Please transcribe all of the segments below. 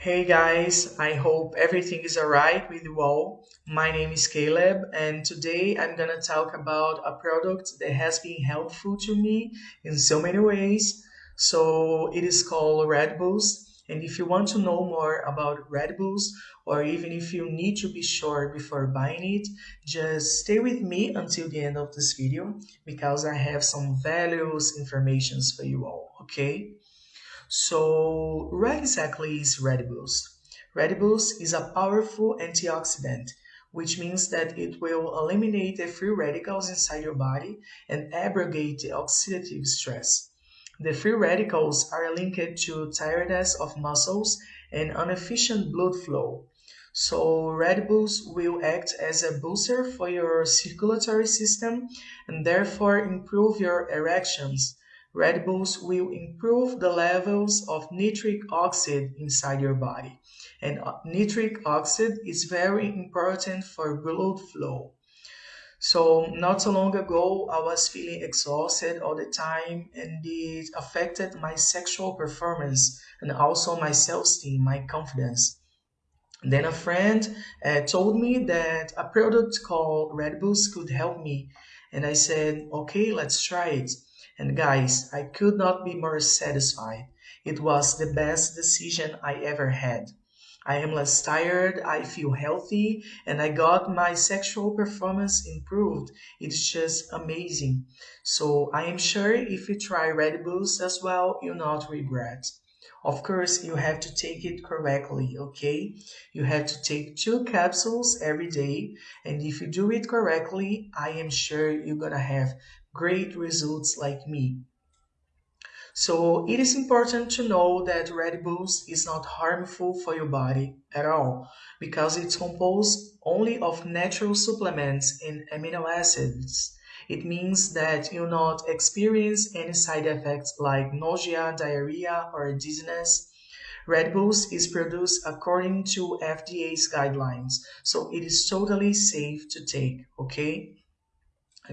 Hey guys, I hope everything is alright with you all. My name is Caleb, and today I'm gonna talk about a product that has been helpful to me in so many ways. So it is called Red Boost. And if you want to know more about Red Boost, or even if you need to be sure before buying it, just stay with me until the end of this video because I have some valuable informations for you all, okay? So, what exactly is? Red Boost is a powerful antioxidant, which means that it will eliminate the free radicals inside your body and abrogate the oxidative stress. The free radicals are linked to tiredness of muscles and inefficient blood flow. So Red Boost will act as a booster for your circulatory system and therefore improve your erections, Red Boost will improve the levels of nitric oxide inside your body. And uh, nitric oxide is very important for blood flow. So not so long ago, I was feeling exhausted all the time and it affected my sexual performance and also my self-esteem, my confidence. Then a friend uh, told me that a product called Red Boost could help me. And I said, okay, let's try it. And guys, I could not be more satisfied. It was the best decision I ever had. I am less tired, I feel healthy, and I got my sexual performance improved. It's just amazing. So I am sure if you try Red Boost as well, you'll not regret. Of course, you have to take it correctly, okay? You have to take two capsules every day, and if you do it correctly, I am sure you're gonna have great results like me. So it is important to know that Red Boost is not harmful for your body at all because it's composed only of natural supplements and amino acids. It means that you'll not experience any side effects like nausea, diarrhea, or dizziness. Red Boost is produced according to FDA's guidelines, so it is totally safe to take, okay?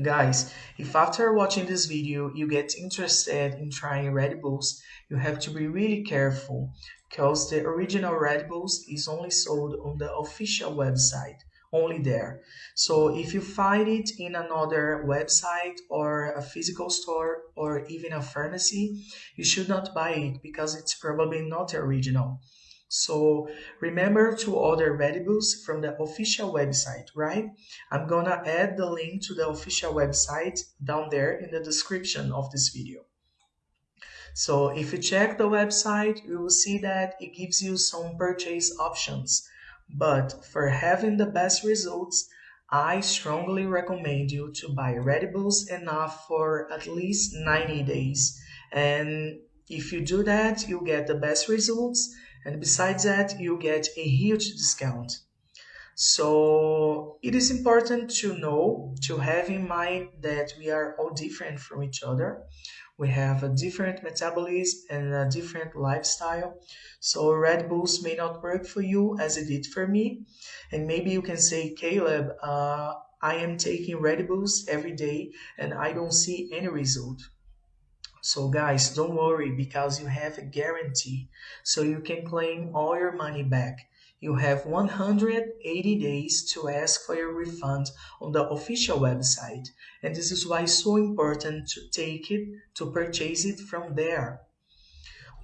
Guys, if after watching this video you get interested in trying Red Boost, you have to be really careful because the original Red Boost is only sold on the official website, only there. So if you find it in another website or a physical store or even a pharmacy, you should not buy it because it's probably not original. So remember to order Red Boost from the official website, right? I'm gonna add the link to the official website down there in the description of this video. So if you check the website, you will see that it gives you some purchase options. But for having the best results, I strongly recommend you to buy Red Boost enough for at least 90 days. And if you do that, you get the best results. And besides that you get a huge discount. So it is important to know to have in mind that we are all different from each other we have a different metabolism and a different lifestyle so red boost may not work for you as it did for me and maybe you can say caleb uh, i am taking red boost every day and i don't see any result so guys, don't worry because you have a guarantee. So you can claim all your money back. You have 180 days to ask for your refund on the official website. And this is why it's so important to take it, to purchase it from there.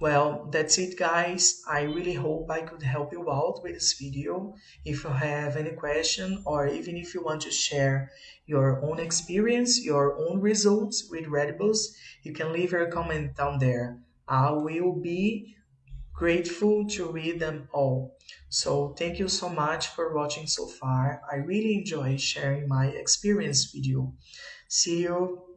Well, that's it guys. I really hope I could help you out with this video. If you have any question or even if you want to share your own experience, your own results with Red Boost, you can leave your comment down there. I will be grateful to read them all. So thank you so much for watching so far. I really enjoy sharing my experience with you. See you